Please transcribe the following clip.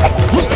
Huh?